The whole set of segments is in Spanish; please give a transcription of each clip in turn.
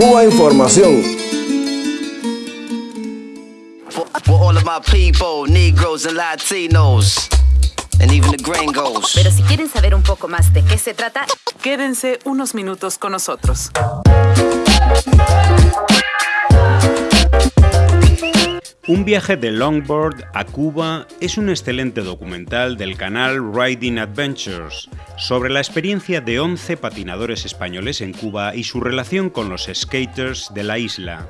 Cuba Información. Pero si quieren saber un poco más de qué se trata, quédense unos minutos con nosotros. Un viaje de longboard a Cuba es un excelente documental del canal Riding Adventures sobre la experiencia de 11 patinadores españoles en Cuba y su relación con los skaters de la isla.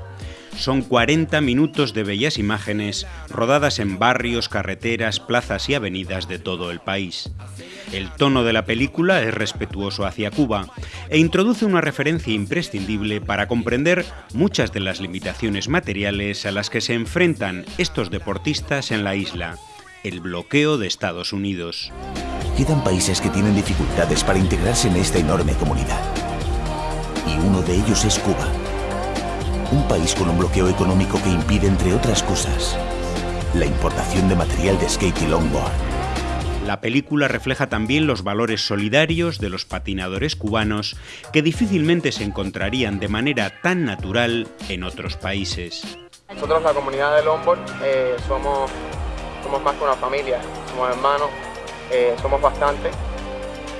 Son 40 minutos de bellas imágenes rodadas en barrios, carreteras, plazas y avenidas de todo el país. El tono de la película es respetuoso hacia Cuba e introduce una referencia imprescindible para comprender muchas de las limitaciones materiales a las que se enfrentan estos deportistas en la isla, el bloqueo de Estados Unidos. Quedan países que tienen dificultades para integrarse en esta enorme comunidad. Y uno de ellos es Cuba. Un país con un bloqueo económico que impide, entre otras cosas, la importación de material de skate y longboard. La película refleja también los valores solidarios de los patinadores cubanos que difícilmente se encontrarían de manera tan natural en otros países. Nosotros, la comunidad de Lombard, eh, somos, más que una familia, somos hermanos, eh, somos bastantes.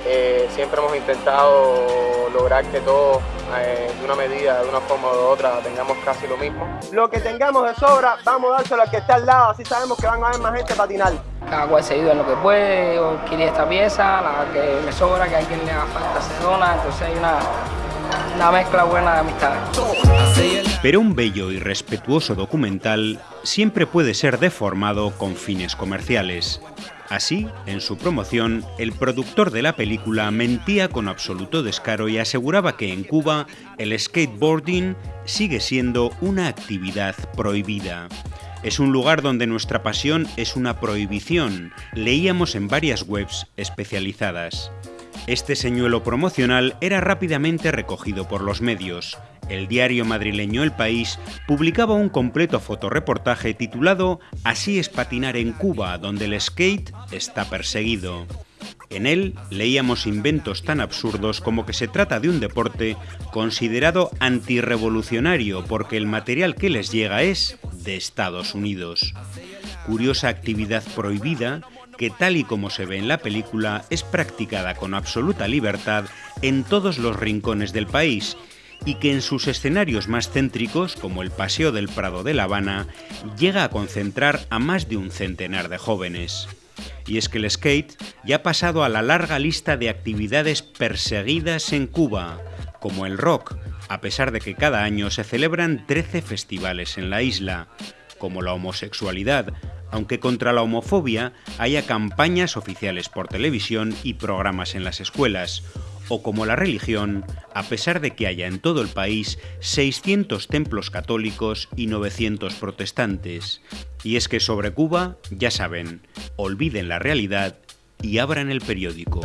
Eh, siempre hemos intentado lograr que todos, de una medida, de una forma u otra, tengamos casi lo mismo. Lo que tengamos de sobra, vamos a dárselo al que está al lado, así sabemos que van a haber más gente patinar. Cada cual se ayuda en lo que puede, yo quería esta pieza, la que me sobra, que a alguien le haga falta se dona, entonces hay una, una mezcla buena de amistad. Pero un bello y respetuoso documental siempre puede ser deformado con fines comerciales. Así, en su promoción, el productor de la película mentía con absoluto descaro y aseguraba que en Cuba el skateboarding sigue siendo una actividad prohibida. Es un lugar donde nuestra pasión es una prohibición, leíamos en varias webs especializadas. Este señuelo promocional era rápidamente recogido por los medios. El diario madrileño El País publicaba un completo fotoreportaje titulado Así es patinar en Cuba, donde el skate está perseguido. En él leíamos inventos tan absurdos como que se trata de un deporte considerado antirrevolucionario porque el material que les llega es de Estados Unidos. Curiosa actividad prohibida que tal y como se ve en la película es practicada con absoluta libertad en todos los rincones del país y que en sus escenarios más céntricos, como el Paseo del Prado de La Habana, llega a concentrar a más de un centenar de jóvenes. Y es que el skate ya ha pasado a la larga lista de actividades perseguidas en Cuba, como el rock, a pesar de que cada año se celebran 13 festivales en la isla, como la homosexualidad, aunque contra la homofobia haya campañas oficiales por televisión y programas en las escuelas, o como la religión, a pesar de que haya en todo el país 600 templos católicos y 900 protestantes. Y es que sobre Cuba, ya saben, olviden la realidad y abran el periódico.